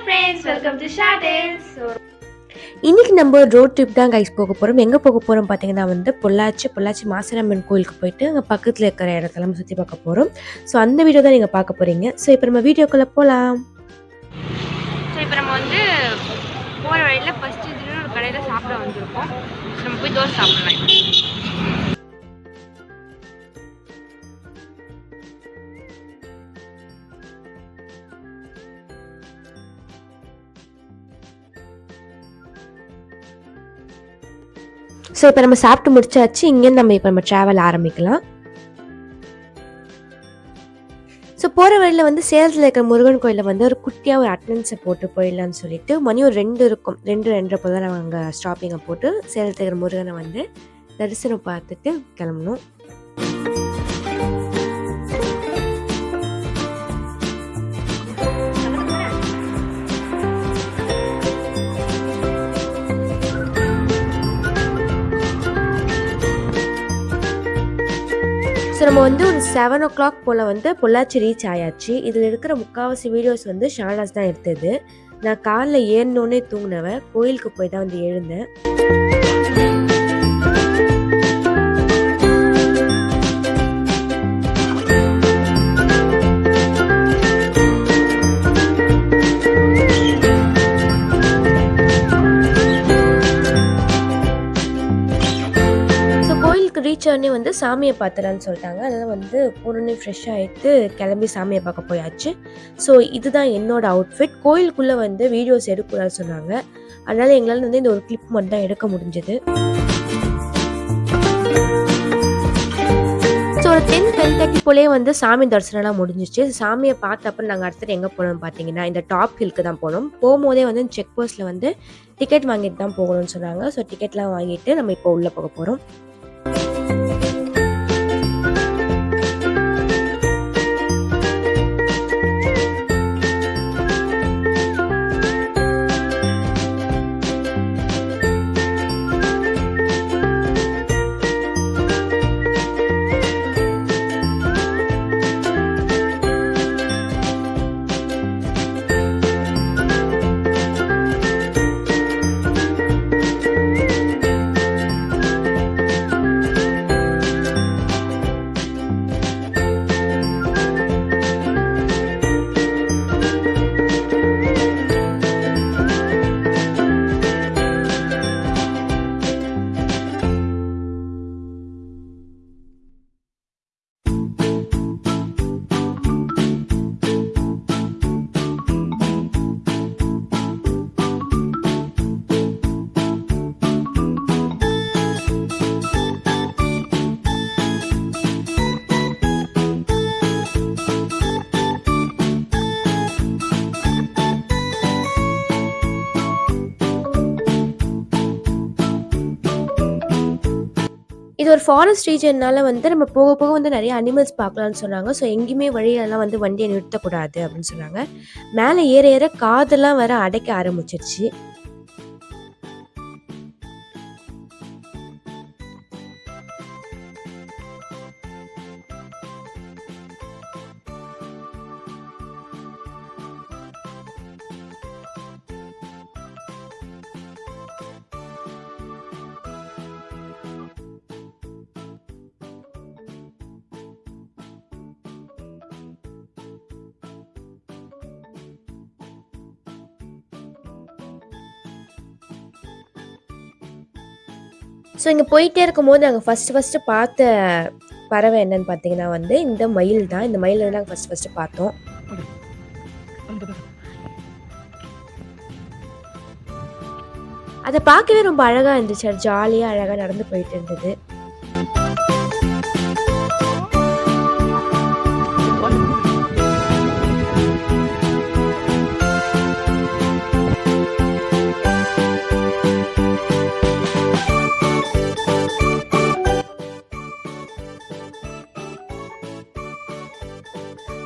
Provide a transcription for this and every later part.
Friends welcome to ஷாடேல்ஸ் so இன்னைக்கு நம்ம ரோட் ட்ரிப் தான் கைஸ் போக போகிறோம் எங்கே போக போகிறோம் பார்த்தீங்கன்னா வந்து பொள்ளாச்சி பொள்ளாச்சி மாசிரம்மன் கோயிலுக்கு போயிட்டு அங்கே பக்கத்தில் இருக்கிற இடத்தெல்லாம் சுற்றி பார்க்க போகிறோம் ஸோ அந்த வீடியோ தான் நீங்கள் பார்க்க போகிறீங்க ஸோ இப்போ நம்ம வீடியோக்குள்ளே போகலாம் ஸோ இப்போ நம்ம வந்து போகிற வழியில் ஃபஸ்ட்டு ஒரு கடையில் சாப்பிட வந்திருக்கோம். நம்ம போய் தோசை சாப்பிடலாம். ஸோ இப்போ நம்ம சாப்பிட்டு முடிச்சாச்சு இங்கேருந்து நம்ம இப்போ நம்ம ட்ராவல் ஆரம்பிக்கலாம். ஸோ போகிற வழியில் வந்து சேலத்தில் இருக்கிற முருகன் கோயிலில் வந்து ஒரு குட்டியாக ஒரு அட்டண்டன்ஸை போட்டு போயிடலான்னு சொல்லிட்டு மணி ஒரு ரெண்டு இருக்கும். ரெண்டு ரெண்டரை போல் தான் நாங்கள் அங்கே ஸ்டாப்பிங்கை போட்டு சேலத்தில் இருக்கிற முருகனை வந்து தரிசனம் பார்த்துட்டு கிளம்பணும். ஸோ நம்ம வந்து ஒரு செவன் ஓ கிளாக் போல் வந்து பொள்ளாச்சி ரீச் ஆயாச்சு. இதில் இருக்கிற முக்கால்வாசி வீடியோஸ் வந்து ஷானாஸ் தான் எடுத்தது. நான் காலில் ஏறினோன்னே தூங்கினவன் கோயிலுக்கு போய் தான் வந்து எழுந்தேன். கோயிலுக்கு ரீச் ஆனே வந்து சாமியை பார்த்துலான்னு சொல்லிட்டாங்க. அதனால் வந்து போனோடனே ஃப்ரெஷ் ஆகிட்டு கிளம்பி சாமியை பார்க்க போயாச்சு. ஸோ இதுதான் என்னோட அவுட்ஃபிட் கோயிலுக்குள்ளே வந்து வீடியோஸ் எடுக்கக்கூடாதுன்னு சொன்னாங்க. அதனால் எங்களால் வந்து இந்த ஒரு கிளிப் மட்டும் தான் எடுக்க முடிஞ்சது. ஸோ ஒரு டென் டென் தேர்ட்டி போலே வந்து சாமி தரிசனம்லாம் முடிஞ்சிச்சு. சாமியை பார்த்த அப்புறம் நாங்கள் அடுத்தது எங்கே போனோம் பார்த்தீங்கன்னா இந்த டாப் ஹில்க்கு தான் போனோம். போகும்போதே வந்து செக் போஸ்ட்டில் வந்து டிக்கெட் வாங்கிட்டு தான் போகணும்னு சொன்னாங்க. ஸோ டிக்கெட்லாம் வாங்கிட்டு நம்ம இப்போ உள்ளே போக போகிறோம் இது ஒரு ஃபாரஸ்ட் ரீஜன்னால வந்து நம்ம போக போக வந்து நிறைய அனிமல்ஸ் பார்க்கலாம்னு சொன்னாங்க. ஸோ எங்கேயுமே வழியிலலாம் வந்து வண்டியை நிறுத்தக்கூடாது அப்படின்னு சொன்னாங்க. மேலே ஏற ஏற காதெல்லாம் வர அடைக்க ஆரம்பிச்சிருச்சு. ஸோ இங்கே போயிட்டே இருக்கும்போது நாங்கள் ஃபஸ்ட்டு ஃபஸ்ட்டு பார்த்த பறவை என்னன்னு பார்த்தீங்கன்னா வந்து இந்த மயில் தான். இந்த மயில் நாங்கள் ஃபஸ்ட்டு ஃபஸ்ட்டு பார்த்தோம். அதை பார்க்கவே ரொம்ப அழகாக இருந்துச்சு. ஜாலியாக அழகாக நடந்து போயிட்டு இருந்தது.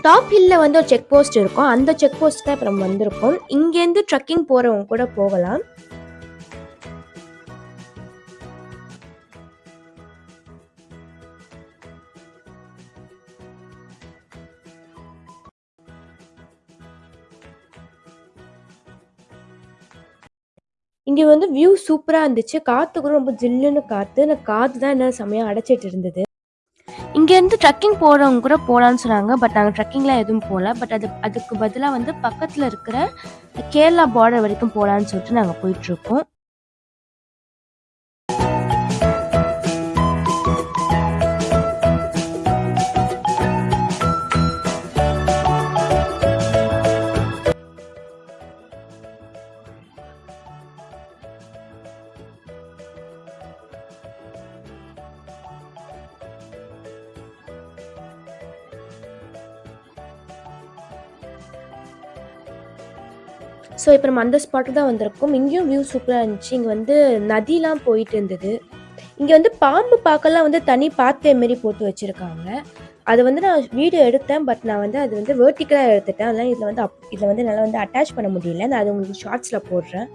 டாப் ஹில்ல வந்து ஒரு செக் போஸ்ட் இருக்கும். அந்த செக் போஸ்ட் தான் இப்போ நம்ம வந்திருக்கோம். இங்கேருந்து ட்ரக்கிங் போகிறவங்க கூட போகலாம். இங்கே வந்து வியூ சூப்பராக இருந்துச்சு. காற்று கூட ரொம்ப ஜில்லுன்னு காற்று அந்த காற்று தான் என்ன செமையாக அடைச்சிட்டு இருந்தது. இங்கேருந்து ட்ரக்கிங் போகிறவங்க கூட போகலான்னு சொன்னாங்க. பட் நாங்கள் ட்ரக்கிங்லாம் எதுவும் போகல பட் அது அதுக்கு பதிலாக வந்து பக்கத்தில் இருக்கிற கேரளா பார்டர் வரைக்கும் போகலான்னு சொல்லிட்டு நாங்கள் போயிட்டுருக்கோம் ஸோ இப்போ நம்ம அந்த ஸ்பாட்டில் தான் வந்திருக்கோம். இங்கேயும் வியூ சூப்பராக இருந்துச்சு. இங்கே வந்து நதிலாம் போயிட்டு இருந்தது. இங்கே வந்து பாம்பு பார்க்கலாம் வந்து தனி பாத்தே மாரி போட்டு வச்சுருக்காங்க. அது வந்து நான் வீடியோ எடுத்தேன். பட் நான் வந்து அது வந்து வேர்ட்டிக்கலாக எடுத்துட்டேன். அதனால் இதில் வந்து அப் இதில் வந்து என்னால் வந்து அட்டாச் பண்ண முடியல. நான் அது உங்களுக்கு ஷார்ட்ஸில் போடுறேன்.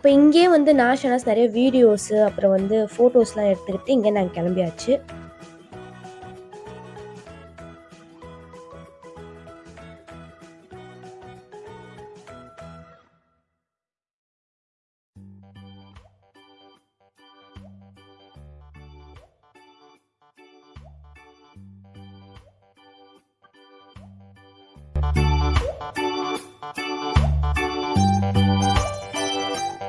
அப்போ இங்கேயே வந்து நான் ஷனாஸ் நிறைய வீடியோஸு அப்புறம் வந்து ஃபோட்டோஸ்லாம் எடுத்துக்கிட்டு இங்கே நாங்கள் கிளம்பியாச்சு. இங்கே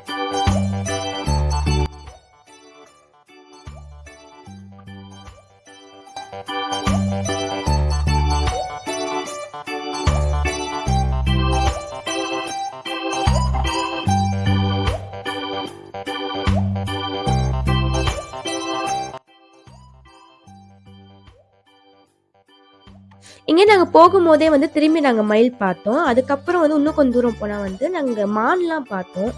நாங்கள் போகும்போதே வந்து திரும்பி நாங்கள் மயில் பார்த்தோம். அதுக்கப்புறம் வந்து இன்னும் கொஞ்சம் தூரம் போனால் வந்து நாங்கள் மான்லாம் பார்த்தோம்.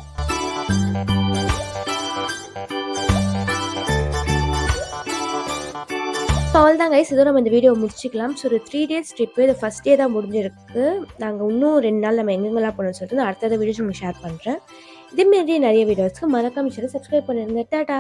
அவள் தான் கைஸ் இதோ நம்ம இந்த வீடியோ முடிச்சிக்கலாம். ஸோ ஒரு த்ரீ டேஸ் ட்ரிப்பு இது ஃபஸ்ட் டே தான் முடிஞ்சிருக்கு. நாங்கள் இன்னும் ரெண்டு நாள் நம்ம எங்கெங்கெல்லாம் போகணும்னு சொல்லிட்டு நான் அடுத்தது வீடியோஸ் உங்களுக்கு ஷேர் பண்ணுறேன் இதேமாரி நிறைய வீடியோஸ்க்கு மறக்காம சப்ஸ்கிரைப் பண்ணிருந்தேன் டாடா!